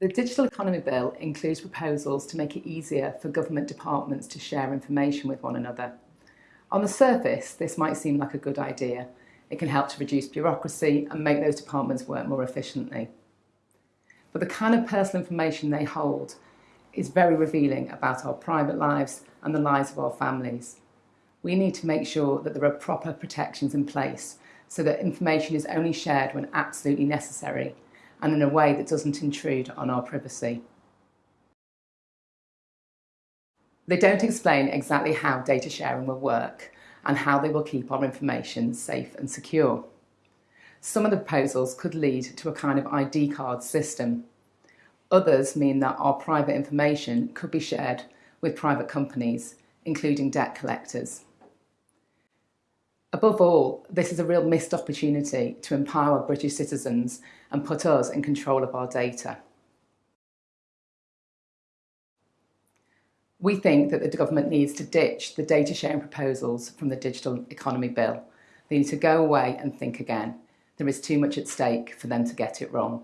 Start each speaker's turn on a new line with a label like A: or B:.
A: The Digital Economy Bill includes proposals to make it easier for government departments to share information with one another. On the surface, this might seem like a good idea. It can help to reduce bureaucracy and make those departments work more efficiently. But the kind of personal information they hold is very revealing about our private lives and the lives of our families. We need to make sure that there are proper protections in place so that information is only shared when absolutely necessary and in a way that doesn't intrude on our privacy. They don't explain exactly how data sharing will work and how they will keep our information safe and secure. Some of the proposals could lead to a kind of ID card system. Others mean that our private information could be shared with private companies, including debt collectors. Above all, this is a real missed opportunity to empower British citizens and put us in control of our data. We think that the government needs to ditch the data sharing proposals from the Digital Economy Bill. They need to go away and think again. There is too much at stake for them to get it wrong.